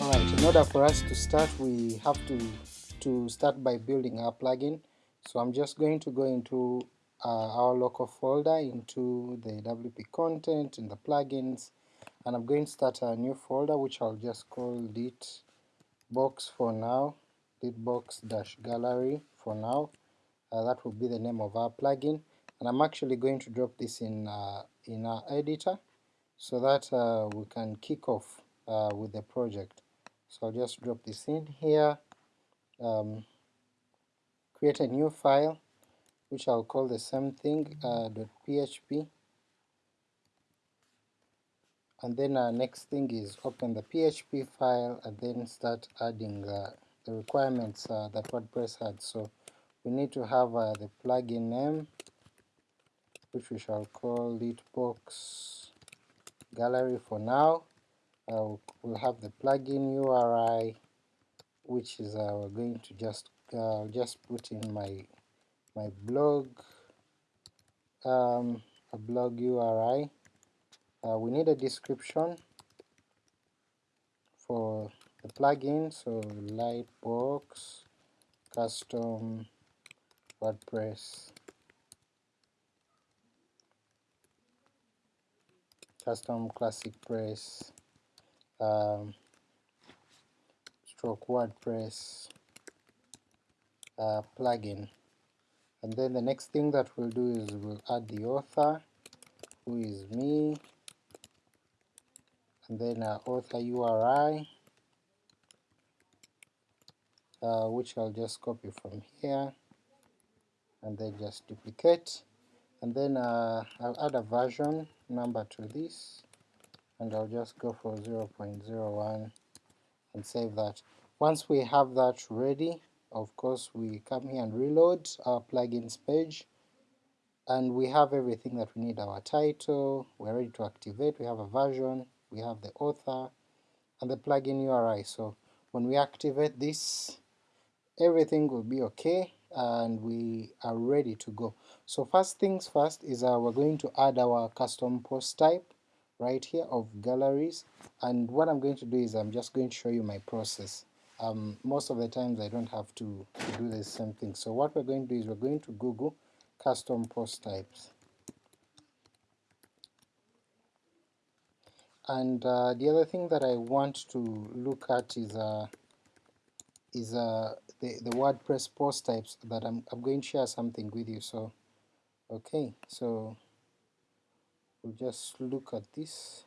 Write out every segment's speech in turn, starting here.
Alright, in order for us to start we have to, to start by building our plugin. So I'm just going to go into uh, our local folder, into the WP content, and the plugins, and I'm going to start a new folder which I'll just call lit box for now, lightbox-gallery for now. Uh, that will be the name of our plugin, and I'm actually going to drop this in, uh, in our editor so that uh, we can kick off uh, with the project. So I'll just drop this in here, um, create a new file which I'll call the same thing uh, .php and then our next thing is open the PHP file and then start adding uh, the requirements uh, that WordPress had. So we need to have uh, the plugin name which we shall call Lightbox Gallery for now, uh, we'll have the plugin URI which is uh, we're going to just uh, just put in my my blog um, a blog URI. Uh, we need a description for the plugin, so Lightbox custom WordPress custom classic press um, stroke WordPress uh, plugin. And then the next thing that we'll do is we'll add the author who is me. And then our author URI uh, which I'll just copy from here and then just duplicate. And then uh, I'll add a version number to this and I'll just go for 0.01 and save that. Once we have that ready, of course we come here and reload our plugins page and we have everything that we need, our title, we're ready to activate, we have a version, we have the author, and the plugin URI. So when we activate this, everything will be okay and we are ready to go. So first things first is uh, we're going to add our custom post type right here of galleries and what I'm going to do is I'm just going to show you my process. Um, most of the times I don't have to, do the same thing. So what we're going to do is we're going to Google custom post types. And uh, the other thing that I want to look at is uh, is uh, the, the WordPress post types that I'm, I'm going to share something with you. So okay, so we'll just look at this.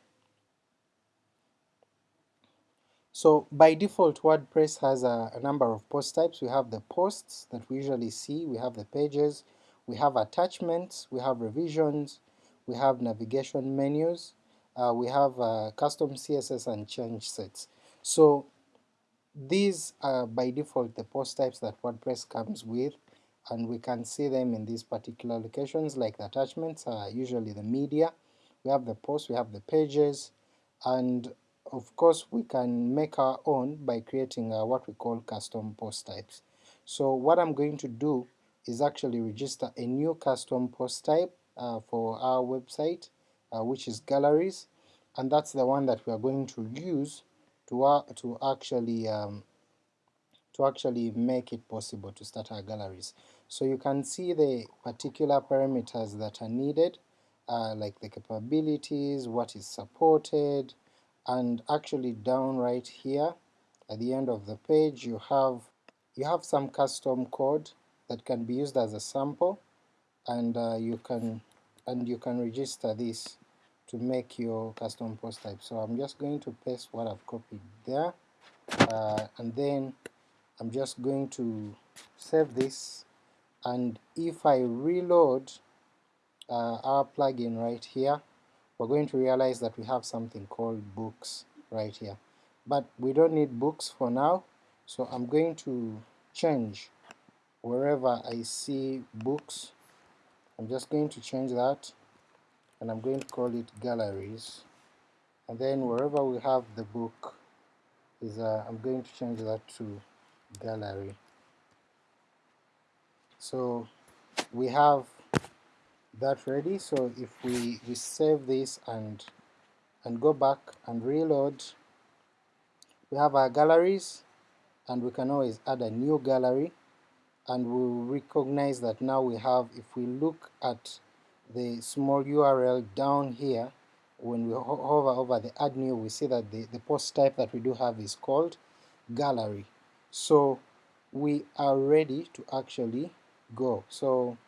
So by default WordPress has a, a, number of post types. We have the posts that we usually see, we have the pages, we have attachments, we have revisions, we have navigation menus, uh, we have uh, custom CSS and change sets. So these are by default the post types that WordPress comes with and we can see them in these particular locations like the attachments are usually the media, we have the posts, we have the pages, and of course we can make our own by creating uh, what we call custom post types. So what I'm going to do is actually register a new custom post type uh, for our website uh, which is galleries and that's the one that we are going to use to, uh, to actually um, to actually make it possible to start our galleries. So you can see the particular parameters that are needed uh, like the capabilities, what is supported, and actually down right here at the end of the page you have you have some custom code that can be used as a sample and uh, you can and you can register this to make your custom post type. So I'm just going to paste what I've copied there uh, and then I'm just going to save this and if I reload uh, our plugin right here, we're going to realize that we have something called books right here. But we don't need books for now, so I'm going to change wherever I see books, I'm just going to change that and I'm going to call it galleries and then wherever we have the book is uh, I'm going to change that to gallery. So we have that ready so if we, we save this and and go back and reload We have our galleries, and we can always add a new gallery, and we'll recognize that now we have, if we look at the small URL down here, when we hover over the add new, we see that the, the post type that we do have is called gallery. So we are ready to actually go. So